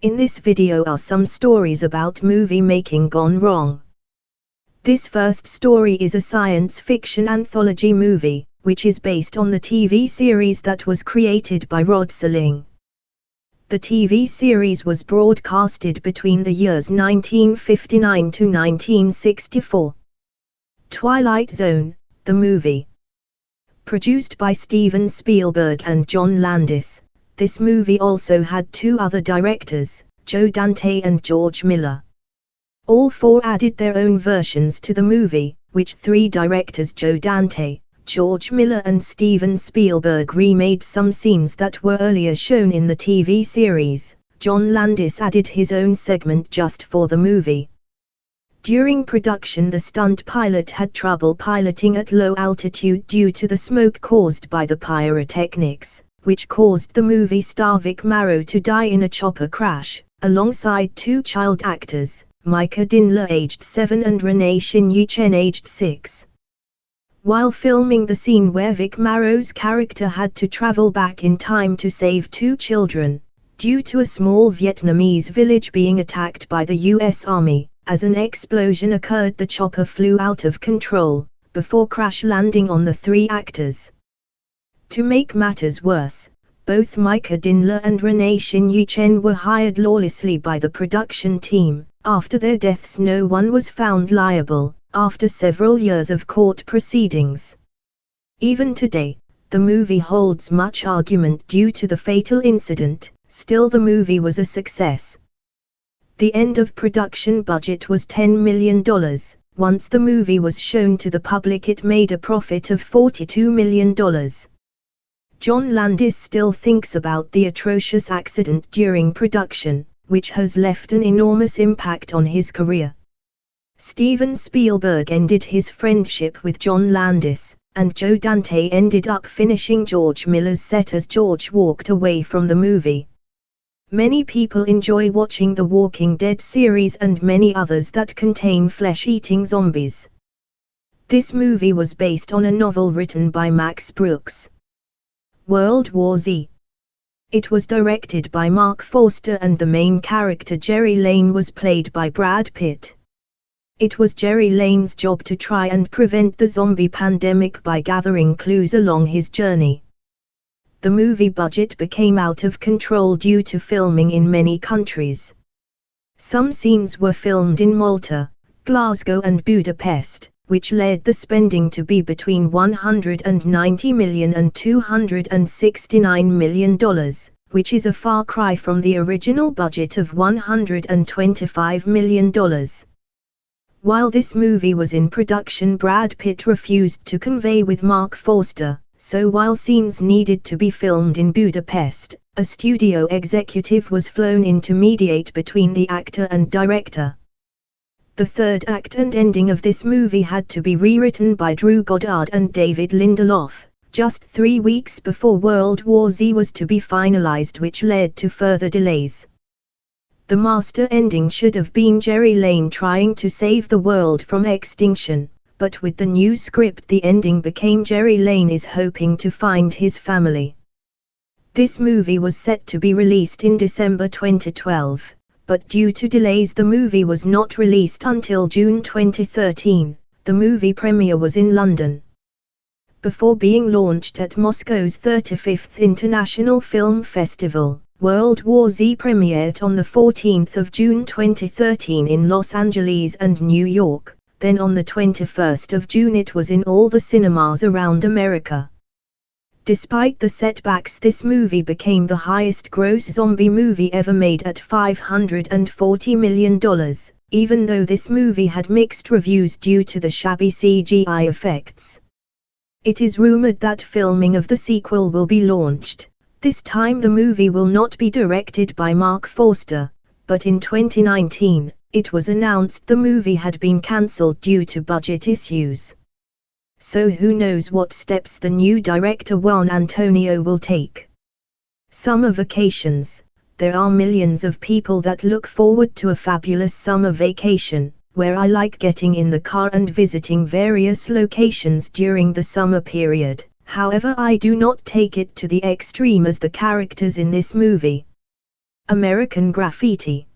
In this video are some stories about movie making gone wrong. This first story is a science fiction anthology movie, which is based on the TV series that was created by Rod Serling. The TV series was broadcasted between the years 1959 to 1964. Twilight Zone, the movie. Produced by Steven Spielberg and John Landis, this movie also had two other directors, Joe Dante and George Miller. All four added their own versions to the movie, which three directors Joe Dante, George Miller and Steven Spielberg remade some scenes that were earlier shown in the TV series. John Landis added his own segment just for the movie. During production the stunt pilot had trouble piloting at low altitude due to the smoke caused by the pyrotechnics which caused the movie star Vic Morrow to die in a chopper crash, alongside two child actors, Myca Dinh Le aged 7 and Renee Shin Chen aged 6. While filming the scene where Vic Morrow's character had to travel back in time to save two children, due to a small Vietnamese village being attacked by the US Army, as an explosion occurred the chopper flew out of control, before crash landing on the three actors. To make matters worse, both Myca Dinh Le and Renee Shin Chen were hired lawlessly by the production team. After their deaths no one was found liable, after several years of court proceedings. Even today, the movie holds much argument due to the fatal incident, still the movie was a success. The end of production budget was $10 million, once the movie was shown to the public it made a profit of $42 million. John Landis still thinks about the atrocious accident during production, which has left an enormous impact on his career. Steven Spielberg ended his friendship with John Landis, and Joe Dante ended up finishing George Miller's set as George walked away from the movie. Many people enjoy watching the Walking Dead series and many others that contain flesh-eating zombies. This movie was based on a novel written by Max Brooks. World War Z. It was directed by Marc Forster and the main character Gerry Lane was played by Brad Pitt. It was Gerry Lane's job to try and prevent the zombie pandemic by gathering clues along his journey. The movie budget became out of control due to filming in many countries. Some scenes were filmed in Malta, Glasgow and Budapest, which led the spending to be between $190 million and $269 million, which is a far cry from the original budget of $125 million. While this movie was in production Brad Pitt refused to convey with Marc Forster, so while scenes needed to be filmed in Budapest, a studio executive was flown in to mediate between the actor and director. The third act and ending of this movie had to be rewritten by Drew Goddard and David Lindelof, just three weeks before World War Z was to be finalized which led to further delays. The master ending should have been Gerry Lane trying to save the world from extinction, but with the new script the ending became Gerry Lane is hoping to find his family. This movie was set to be released in December 2012 but due to delays the movie was not released until June 2013. The movie premiere was in London. Before being launched at Moscow's 35th International Film Festival, World War Z premiered on 14 June 2013 in Los Angeles and New York, then on 21 June it was in all the cinemas around America. Despite the setbacks this movie became the highest gross zombie movie ever made at $540 million, even though this movie had mixed reviews due to the shabby CGI effects. It is rumored that filming of the sequel will be launched. This time the movie will not be directed by Marc Forster, but in 2019, it was announced the movie had been cancelled due to budget issues so who knows what steps the new director Juan Antonio will take. Summer vacations, there are millions of people that look forward to a fabulous summer vacation, where I like getting in the car and visiting various locations during the summer period. However I do not take it to the extreme as the characters in this movie. American Graffiti.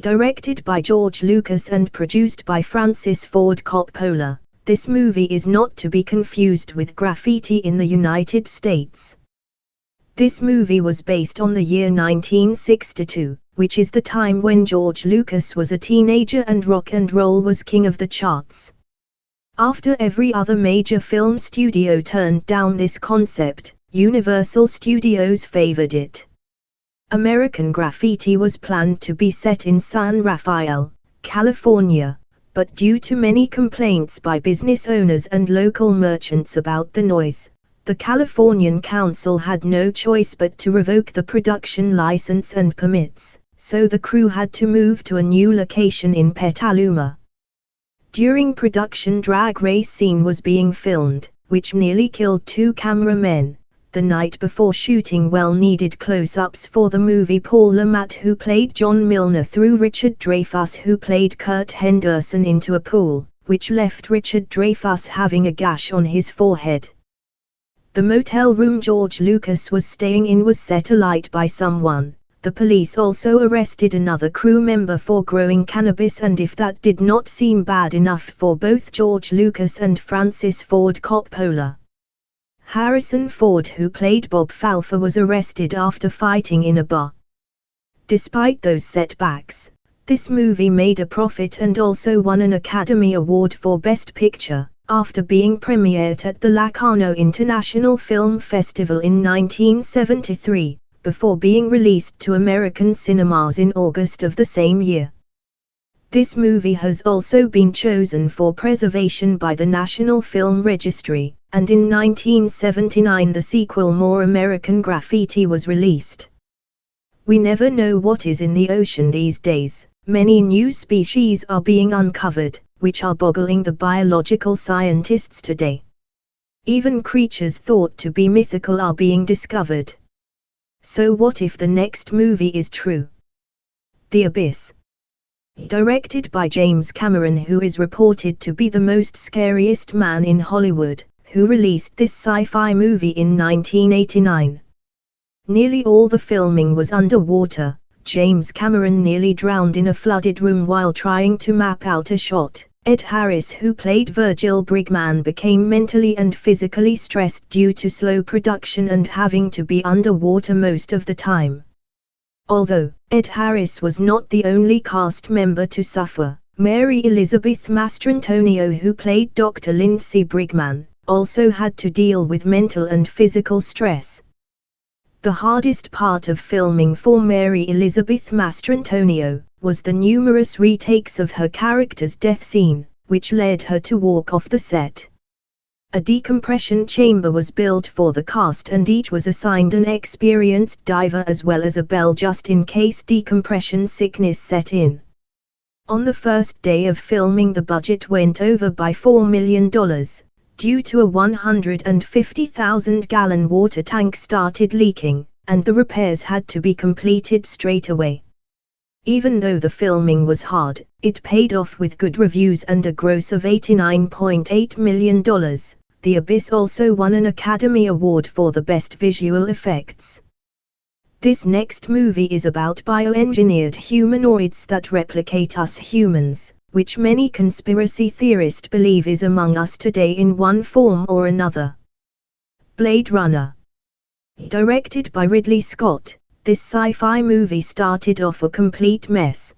Directed by George Lucas and produced by Francis Ford Coppola, this movie is not to be confused with Graffiti in the United States. This movie was based on the year 1962, which is the time when George Lucas was a teenager and rock and roll was king of the charts. After every other major film studio turned down this concept, Universal Studios favored it. American Graffiti was planned to be set in San Rafael, California, but due to many complaints by business owners and local merchants about the noise, the Californian Council had no choice but to revoke the production license and permits, so the crew had to move to a new location in Petaluma. During production drag race scene was being filmed, which nearly killed two cameramen. The night before shooting well-needed close-ups for the movie Paul Le Mat who played John Milner threw Richard Dreyfuss who played Curt Henderson into a pool, which left Richard Dreyfuss having a gash on his forehead. The motel room George Lucas was staying in was set alight by someone. The police also arrested another crew member for growing cannabis and if that did not seem bad enough for both George Lucas and Francis Ford Coppola. Harrison Ford who played Bob Falfa was arrested after fighting in a bar. Despite those setbacks, this movie made a profit and also won an Academy Award for Best Picture after being premiered at the Locarno International Film Festival in 1973, before being released to American cinemas in August of the same year. This movie has also been chosen for preservation by the National Film Registry, and in 1979 the sequel More American Graffiti was released. We never know what is in the ocean these days, many new species are being uncovered, which are boggling the biological scientists today. Even creatures thought to be mythical are being discovered. So what if the next movie is true? The Abyss. Directed by James Cameron who is reported to be the most scariest man in Hollywood, who released this sci-fi movie in 1989. Nearly all the filming was underwater, James Cameron nearly drowned in a flooded room while trying to map out a shot. Ed Harris who played Virgil Brigman became mentally and physically stressed due to slow production and having to be underwater most of the time. Although, Ed Harris was not the only cast member to suffer, Mary Elizabeth Mastrantonio who played Dr. Lindsay Brigman, also had to deal with mental and physical stress. The hardest part of filming for Mary Elizabeth Mastrantonio was the numerous retakes of her character's death scene, which led her to walk off the set. A decompression chamber was built for the cast and each was assigned an experienced diver as well as a bell just in case decompression sickness set in. On the first day of filming the budget went over by $4 million, due to a 150,000 gallon water tank started leaking, and the repairs had to be completed straight away. Even though the filming was hard, it paid off with good reviews and a gross of $89.8 million. The Abyss also won an Academy Award for the Best Visual Effects. This next movie is about bioengineered humanoids that replicate us humans which many conspiracy theorists believe is among us today in one form or another. Blade Runner Directed by Ridley Scott, this sci-fi movie started off a complete mess.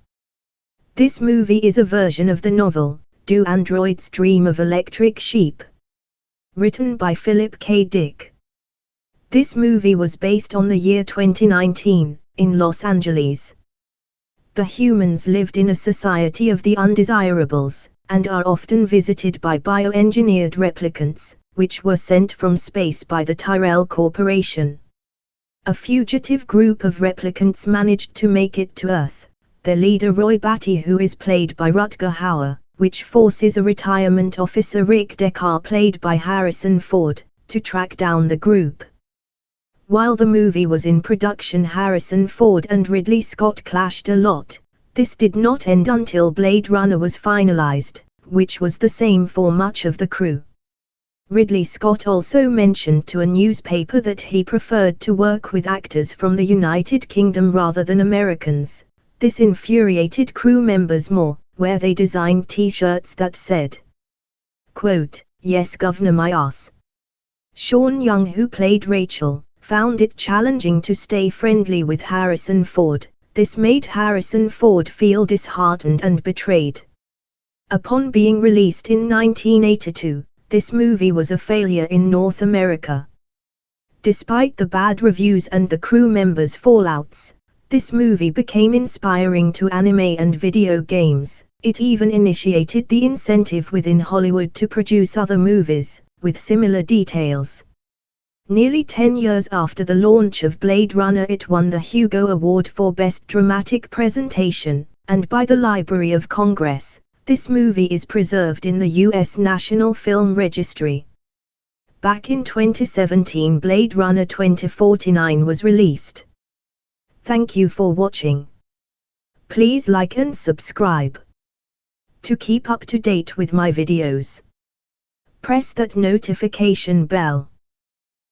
This movie is a version of the novel, Do Androids Dream of Electric Sheep? Written by Philip K. Dick. This movie was based on the year 2019, in Los Angeles the humans lived in a society of the undesirables, and are often visited by bioengineered replicants, which were sent from space by the Tyrell Corporation. A fugitive group of replicants managed to make it to Earth, their leader Roy Batty who is played by Rutger Hauer, which forces a retirement officer Rick Deckard played by Harrison Ford, to track down the group. While the movie was in production Harrison Ford and Ridley Scott clashed a lot. This did not end until Blade Runner was finalized, which was the same for much of the crew. Ridley Scott also mentioned to a newspaper that he preferred to work with actors from the United Kingdom rather than Americans. This infuriated crew members more, where they designed t-shirts that said, quote, Yes governor my ass. Sean Young who played Rachel, found it challenging to stay friendly with Harrison Ford. This made Harrison Ford feel disheartened and betrayed. Upon being released in 1982, this movie was a failure in North America. Despite the bad reviews and the crew members' fallouts, this movie became inspiring to anime and video games. It even initiated the incentive within Hollywood to produce other movies, with similar details. Nearly 10 years after the launch of Blade Runner it won the Hugo Award for Best Dramatic Presentation, and by the Library of Congress, this movie is preserved in the U.S. National Film Registry. Back in 2017 Blade Runner 2049 was released. Thank you for watching. Please like and subscribe. To keep up to date with my videos, press that notification bell.